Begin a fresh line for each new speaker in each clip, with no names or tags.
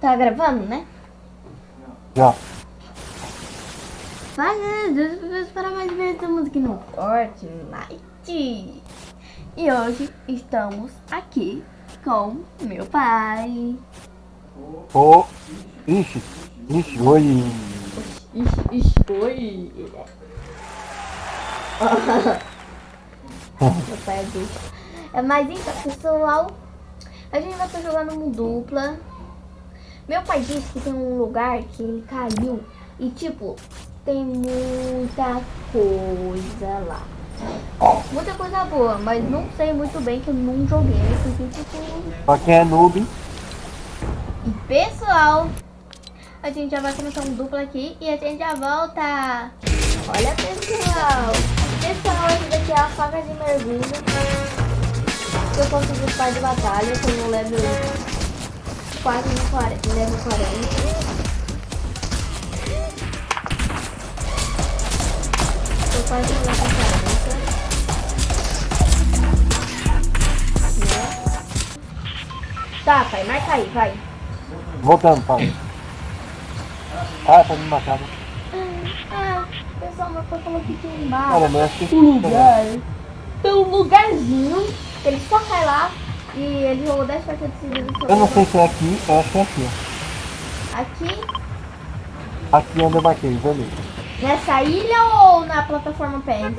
Tá gravando, né?
Já.
Vai, Deus, para mais ver estamos aqui no Fortnite. E hoje estamos aqui com meu pai.
Ô. Ixi. Ixi, oi.
Ixi, ixi, oi. meu pai é bicho. É, mas então, pessoal, a gente vai estar jogando um dupla. Meu pai disse que tem um lugar que ele caiu e tipo, tem muita coisa lá. Muita coisa boa, mas não sei muito bem que eu não joguei. Porque, tipo...
Pra quem é noob,
E pessoal, a gente já vai começar um duplo aqui e a gente já volta. Olha pessoal, pessoal, esse daqui é a faca de mergulho. Eu consegui o par de batalha, eu tenho level quase no 40, level 40. Tô quase no level 40. Né? Tá, pai, marca aí, vai.
voltando, pai. Ah, tá me matando.
Ah, o pessoal meu pai falou que tinha embaixo.
Cara, mas acho que.
um lugar. Tem um lugarzinho que ele só cai lá e ele jogou 10 partidas seguidas.
Eu não sei se é aqui, eu acho que é aqui.
Aqui,
Aqui onde eu marquei, vermelho.
nessa ilha ou na plataforma PS?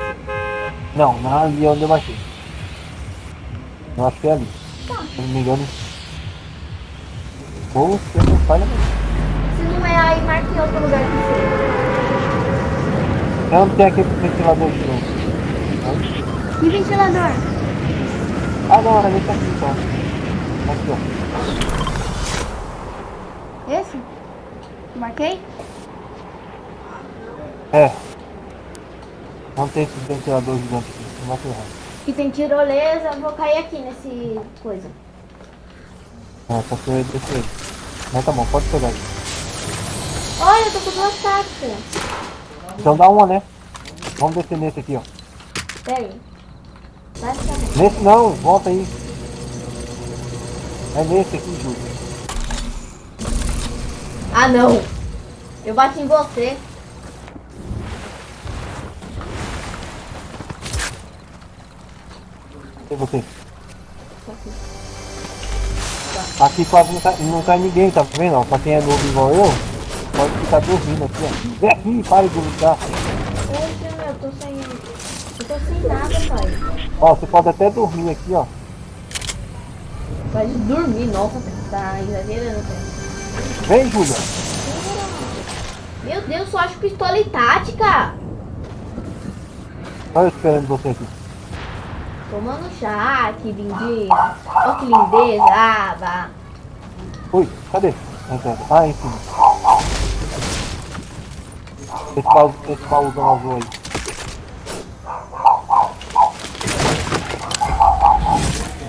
Não, na ali onde eu marquei. Eu acho que é ali.
Tá.
Se não me engano. Ou você não falha.
Se não é aí, marque em outro lugar que seja.
É onde tem aquele ventilador de novo.
Que ventilador?
Ah era esse aqui só. Aqui ó.
Esse? Marquei?
É. Não tem esse ventilador gigante aqui. Não vai ferrar.
Que tem tirolesa, eu vou cair aqui nesse coisa.
É, só que eu ia descer ele. Mas tá bom, pode pegar aí.
Olha, eu tô com duas táticas.
Então dá uma, né? Vamos descer nesse aqui, ó.
Pera aí.
Nesse não, volta aí. É nesse aqui, Júlio.
Ah, não. Eu bati em você.
E você? Aqui quase não cai, não cai ninguém, tá vendo? Pra quem é novo igual eu, pode ficar dormindo aqui, ó. Vem aqui, para de lutar.
Poxa, meu, eu tô sem... Tô sem nada, pai.
Ó, você pode até dormir aqui, ó.
Pode dormir, nossa, tá exagerando, cara.
Vem, Júlia.
Meu Deus, só acho pistola e tática.
Olha eu esperando você aqui.
Tomando chá, que lindinha. Ó que lindeza, ah, vá.
Ui, cadê? Entendo. Ah, em cima. Esse baú, esse baúzão azul aí.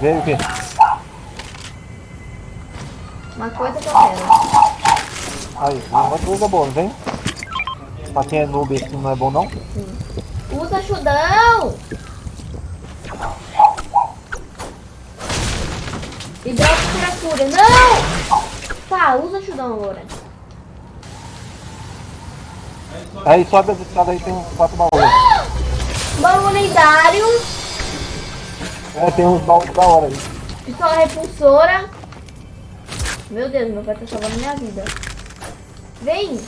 Veio o quê?
Uma coisa que eu quero.
Aí, uma coisa boa, não vem? Pra quem é noob esse não é bom não?
Usa chudão. E droga cura cura. Não! Tá, usa chudão agora.
Aí sobe as escadas aí, tem quatro baús.
Baú lendário.
É, tem uns baús da hora aí.
Pistola repulsora. Meu Deus, meu pai tá salvando minha vida. Vem!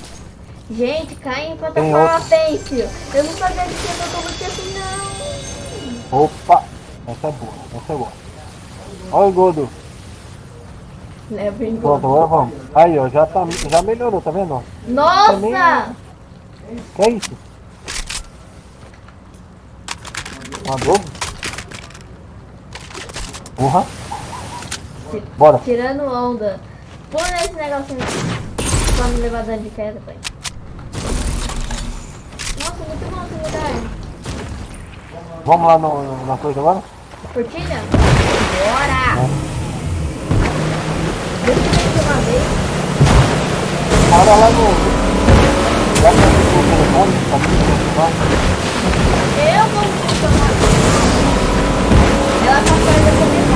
Gente, cai em plataforma pêncil. Eu não sabia que tinha luta assim, não.
Opa! Essa é boa, essa é boa. Olha o Godo.
Leva em
Pronto, agora vamos. Aí, ó, já, tá, já melhorou, tá vendo?
Nossa!
Que é isso? Adobo? Porra. Bora.
Tirando onda. Põe nesse negocinho aqui. Pra me levar dano de queda, pai. Nossa, muito bom esse lugar.
Vamos lá no, na coisa agora?
Fortilha? Bora! Deixa eu ver uma vez.
Para lá no. Já que o telefone, tá muito lá.
Eu vou funcionar. Ela tá fazendo essa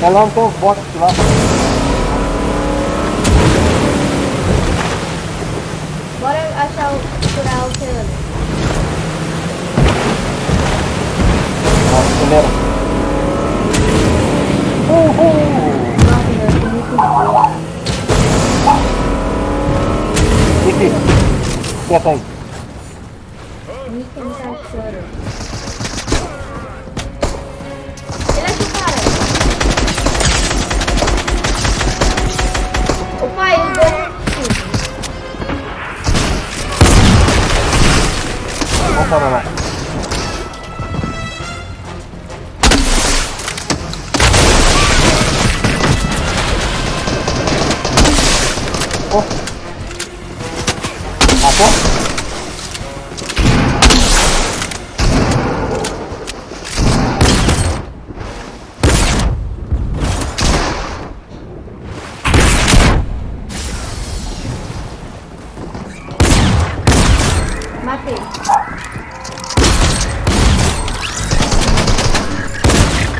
é lá onde os
botes lá. Bora achar o. curar o oceano. Ah,
acelera. Uhul! Nossa, meu, eu tô muito boa. Vicky, quieta aí.
Vicky, me. Para lá.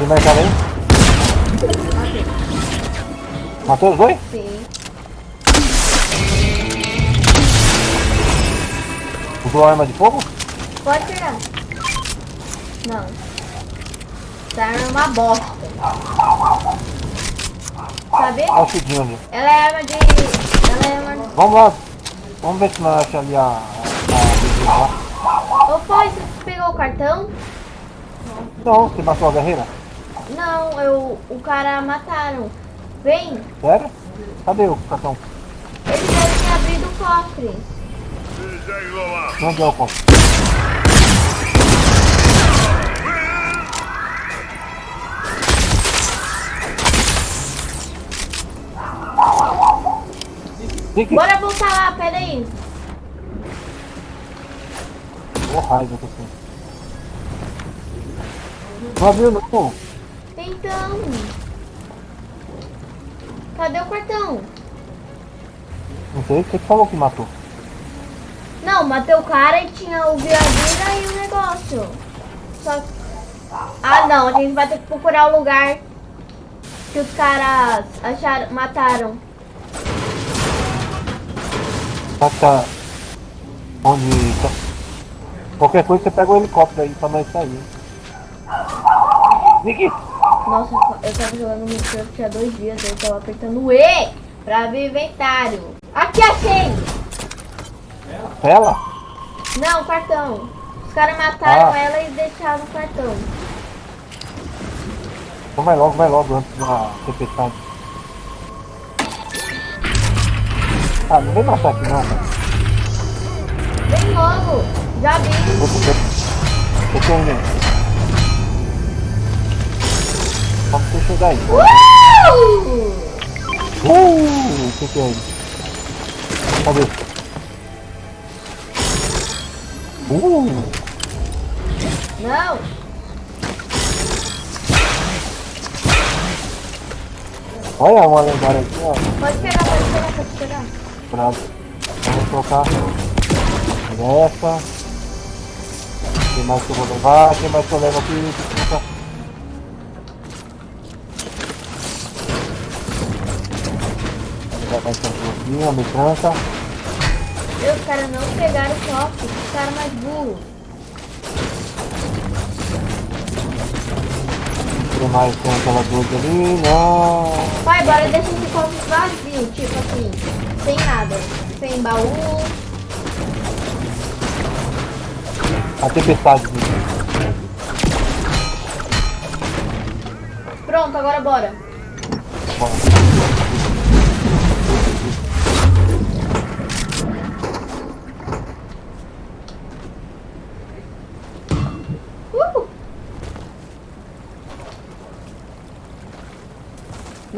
Tem mais cara aí?
Matei.
Matou os dois?
Sim.
Usou arma de fogo?
Pode pegar. Não. Essa arma é uma bosta. Sabe?
Olha o chudinho ali.
Ela é arma de... Ela é arma...
Vamos lá. Vamos ver se nós achamos ali a... a lá.
Ô, você pegou o cartão?
Não, você matou a guerreira?
Não, eu... O cara mataram. Vem.
Sério? Cadê o cartão?
Ele deve ter abrido o cofre.
Onde é o? Fique.
Bora voltar lá, peraí.
Ô raiva que eu tenho. Não abriu não.
Então. Cadê o cartão?
Não sei, você que falou que matou.
Não, matei o cara e tinha o vira-vira e o negócio. Só Ah, não, a gente vai ter que procurar o lugar que os caras acharam, mataram.
Tá, tá. Onde tá. Qualquer coisa você pega o helicóptero aí pra nós sair. Nick!
Nossa, eu tava jogando Minecraft tinha dois dias, eu tava apertando o E pra abrir inventário. Aqui achei!
Ela?
Não, cartão. Os caras mataram
Ah.
ela e deixaram o cartão.
Então vai logo, vai logo antes da tempestade. Ah, não vem matar aqui não, cara.
Vem logo! Já vi!
Tô, eu tô indo. Como você chegar aí?
Uh!
Uh, o que que é isso? Cadê? Uh,
Não!
olha uma lendária aqui, ó.
Pode pegar, pode pegar, pode pegar.
Bravo. Vamos trocar essa. Quem mais que eu vou levar? Quem mais que eu levo aqui? Vai ser um pouquinho, a metranca.
Meu, os caras não pegaram o copo, os caras mais burros.
Tem mais tem aquela doce ali. Não.
Pai, bora deixar esse copo vazio, tipo assim, sem nada. Sem baú.
A tempestade.
Pronto, agora bora.
Bora.
Uh!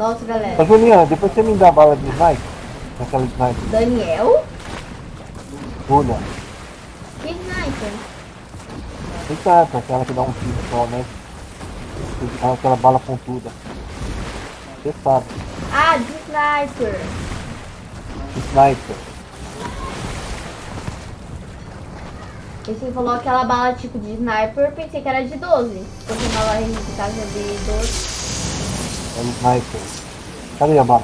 Nossa,
Ô
galera.
Juliana, depois você me dá a bala de sniper? Aquela sniper.
Daniel?
Olha.
Que sniper?
Eita, aquela que dá um tiro só, né? Aquela bala pontuda. Você sabe.
Ah, de sniper.
Sniper.
E você falou aquela bala tipo de sniper, eu pensei que era de 12. Porque uma bala de casa de 12.
É um sniper. Cadê a bala?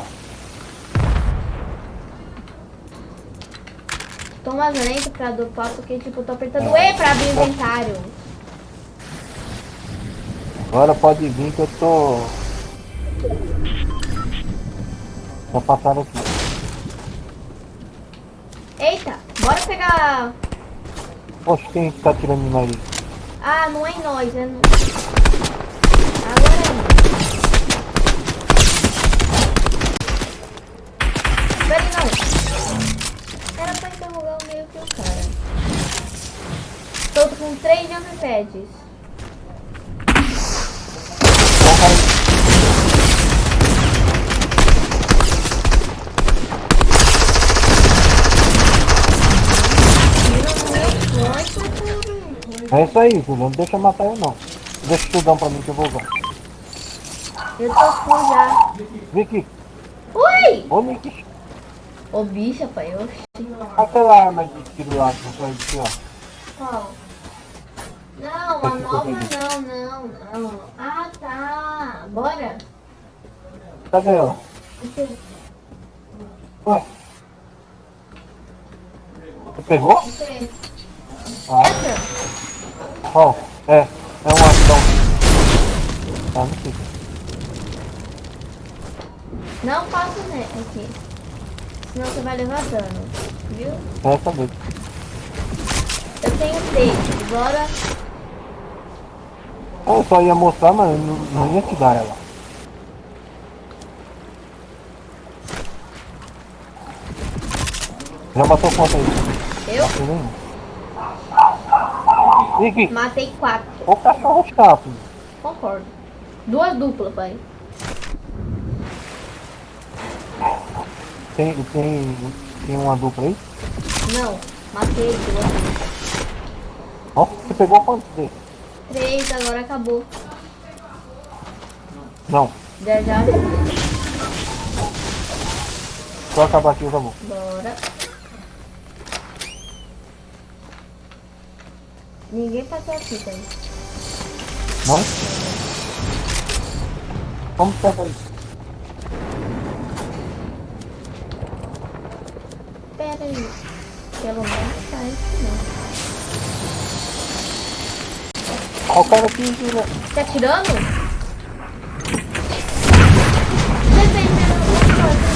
Tô mais lento pra dopar porque tipo, eu tô apertando E pra abrir o inventário.
Agora pode vir que eu tô. Só passaram aqui.
Eita, bora pegar.
Poxa, quem tá tirando nós aí?
Ah, não é em nós, é no. Interrogar o meio que o cara. Tô com três jump pads.
É isso aí, Júlio. Não deixa eu matar eu não. Deixa o tudão pra mim que eu vou usar.
Eu tô full já.
Aqui.
Ui!
Ô, Nick.
Ô bicha, pai, oxi.
Aquela arma de tiro lá que você vai dizer, ó.
Qual? Não, a nova não, não, não. Ah, tá. Bora.
Cadê ela?
Aqui,
Ué. Você pegou?
aqui.
Ah,
Essa?
ó. É. É um ação. Tá, não sei.
Não passa né, aqui. Senão você vai levar dano. Viu?
É essa mesmo.
Eu tenho seis. Bora.
Eu só ia mostrar, mas não, não ia te dar ela. Já matou quanto aí?
Eu
matei
quatro.
o cachorro chato.
Concordo. Duas duplas, pai.
Tem, tem, tem uma dupla aí?
Não, matei duas.
Ó, você pegou quantos dele?
Três, agora acabou.
Não,
Já já.
só acabar aqui vou.
Bora. Ninguém passou aqui, pai.
Não? Vamos pegar isso.
Aí. Pelo menos tá isso não.
Ó o cara aqui, Júlia.
Tá atirando? Defendendo alguma coisa.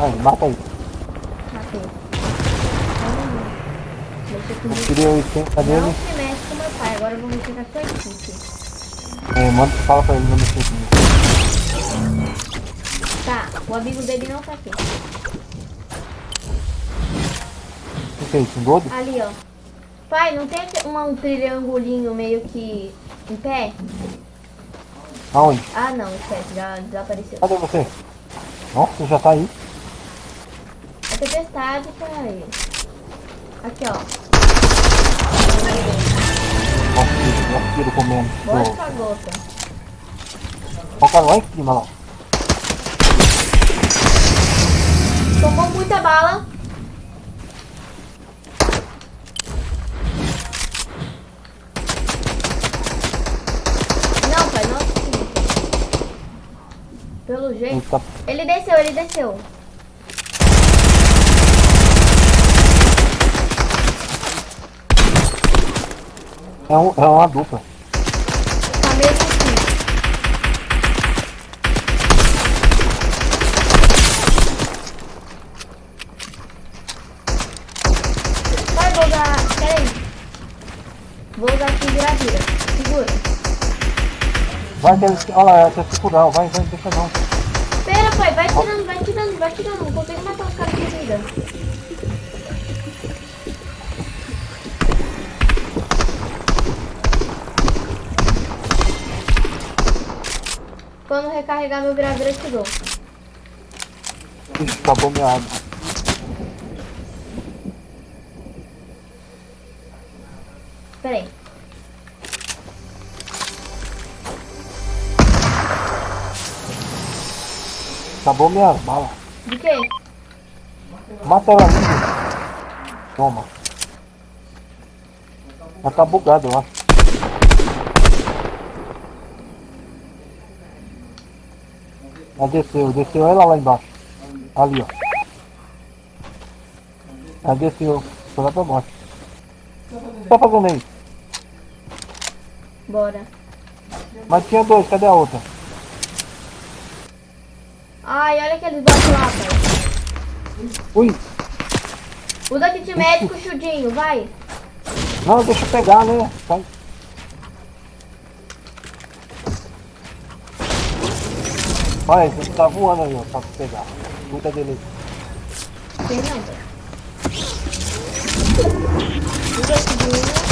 Aí, mata aí.
Matei. Deixa eu
Eu tirei 80
Não
dele.
Pai, agora eu vou mexer com a sua equipe.
É, manda, fala pra ele não mexer comigo.
Tá, o amigo dele não tá aqui.
O que é isso? Um dodo?
Ali, ó. Pai, não tem uma- um triangulinho meio que em pé?
Aonde?
Ah, não, esquece, já desapareceu.
Cadê você? Nossa, já tá aí?
A tempestade tá aí. Aqui, ó.
Ó, tiro comendo.
Bora
Ó,
com a gota.
cara lá em cima, lá.
Tomou muita bala. Não, pai, não acredito. Pelo jeito. Ele desceu, ele desceu.
É, um, é uma dupla.
Tá mesmo assim. Vai, vou usar. Pera aí. Vou usar aqui vira-vira. Segura.
Vai, que- olha lá, se curar. Vai, vai, deixa não.
Pera, pai, vai tirando, vai tirando, vai tirando. Não consigo matar os caras com vida. Quando recarregar meu vira-vira, eu te dou.
Acabou minha água.
Pera aí.
Acabou minha bala.
De quê?
Mata ela ali. Toma. Ela tá bugada, eu acho. Ela desceu, desceu ela lá embaixo. Ali, ó. Ela desceu. Foi lá pra baixo. O que tá fazendo aí?
Bora.
Mas tinha dois, cadê a outra?
Ai, olha aqueles bots lá, velho.
Ui!
Usa kit médico, chudinho, vai.
Não, deixa eu pegar, né? Vai. Olha, ele tá voando aí, ó, pra pegar. Cuida dele aí.
Tem não, velho. Usa chudinho.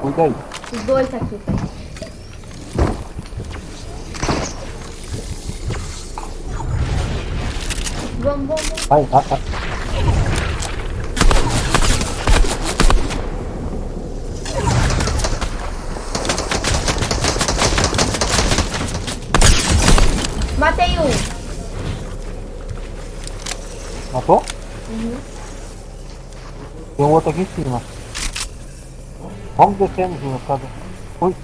Cuida aí.
Os dois tá aqui, velho. Vamos, vamos, vamos.
Vai, vai, vai.
Matei um.
Matou?
Uhum.
Tem um outro aqui em cima. Vamos descendo junto, sabe? Ui.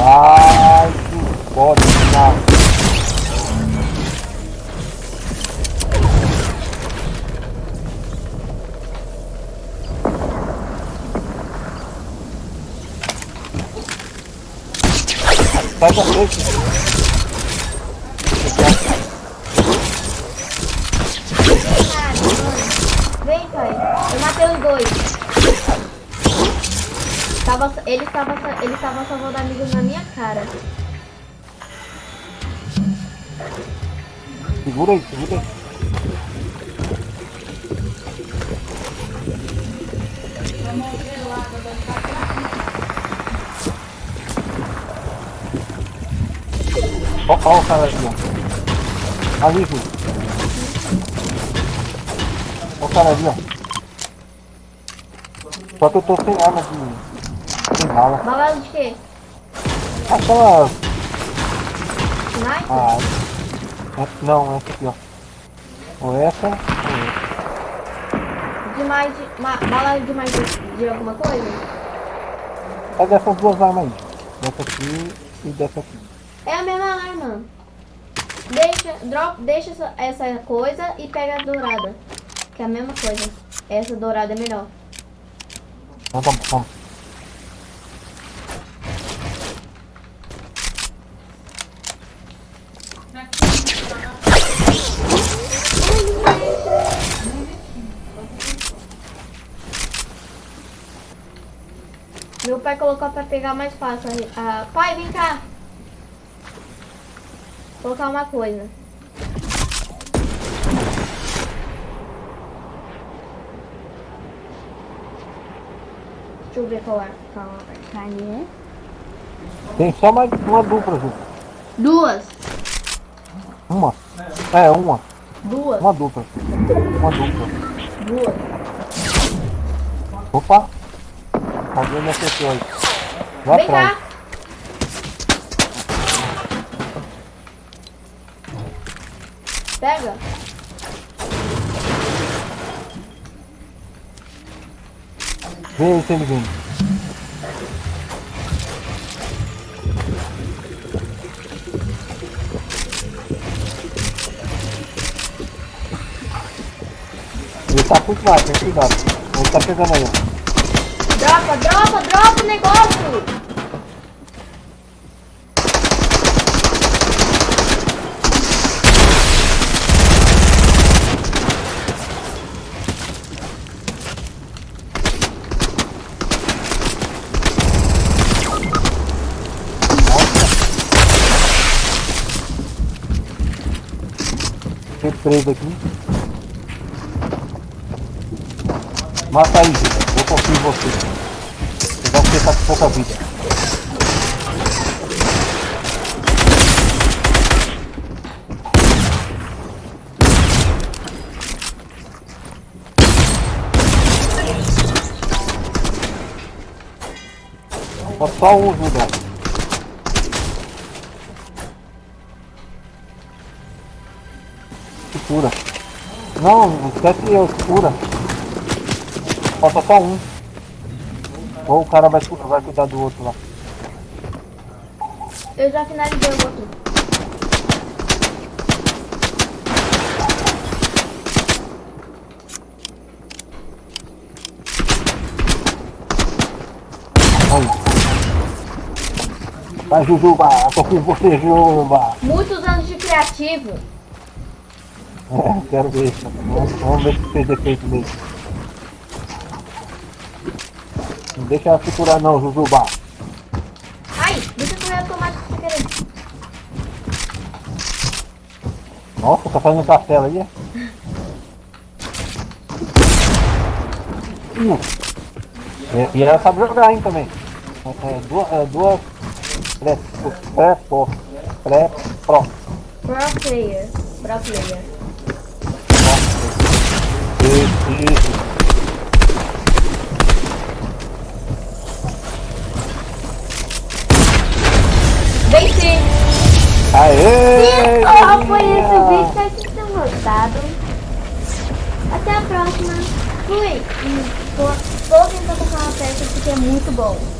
Ai, que foda, cara. Sai da frente.
Vem, pai. Eu matei os dois. Tava, ele estava ele estava salvando amigos na minha cara.
Segura aí, segura aí. Ó, ó o cara ali, ó. Ali, Ju. Ó o cara ali, ó. Só que eu tô sem arma de... Sem bala.
Bala de quê?
Aquela...
Sniper?
Ah, é- não, essa aqui, ó. Ou essa, ou essa.
De mais de. Ma, bala de mais de, de alguma coisa?
É dessas duas armas aí. Dessa aqui e dessa aqui.
É a mesma arma. Deixa, drop, deixa essa, essa coisa e pega a dourada. Que é a mesma coisa. Essa dourada é melhor.
Tá bom, vamos.
Meu pai colocou pra pegar mais fácil. Ah, pai, vem cá. Vou colocar uma coisa. Deixa eu ver qual é. Qual carne é.
Tem só mais uma dupla, Ju.
Duas.
Uma. É, uma.
Duas.
Uma dupla. Uma dupla.
Duas.
Opa! Alguém me acertou aí. Lá
Vem
atrás.
cá. Pega.
Vem aí, vindo. Ele tá por trás, tem cuidado. Ele tá pegando aí.
Dropa, dropa, dropa o negócio.
Preso aqui. Mata aí, Gil. Eu confio em você. Apesar que você com pouca vida. Só um lugar. Não, esquece eu, é cura. Falta só um. Ou o cara vai, vai cuidar do outro lá.
Eu já finalizei o outro.
Vai, Jujuba! Tô com você, Jujuba!
Muitos anos de criativo!
É, quero ver. Vamos, vamos ver se fez defeito mesmo. Não deixa ela se curar não, Jujuba.
Ai, deixa eu automático sem querer.
Nossa, tá fazendo castelo aí, é? E, e ela sabe jogar, hein, também. É, é, duas... É, duas pré, pré, pró, pré, pró.
Pro player. Pro player.
Isso, isso.
Venci!
Aê!
Oh, foi esse vídeo. Espero que vocês tenham gostado. Até a próxima. Fui! E vou tentar tocar uma peça porque é muito bom.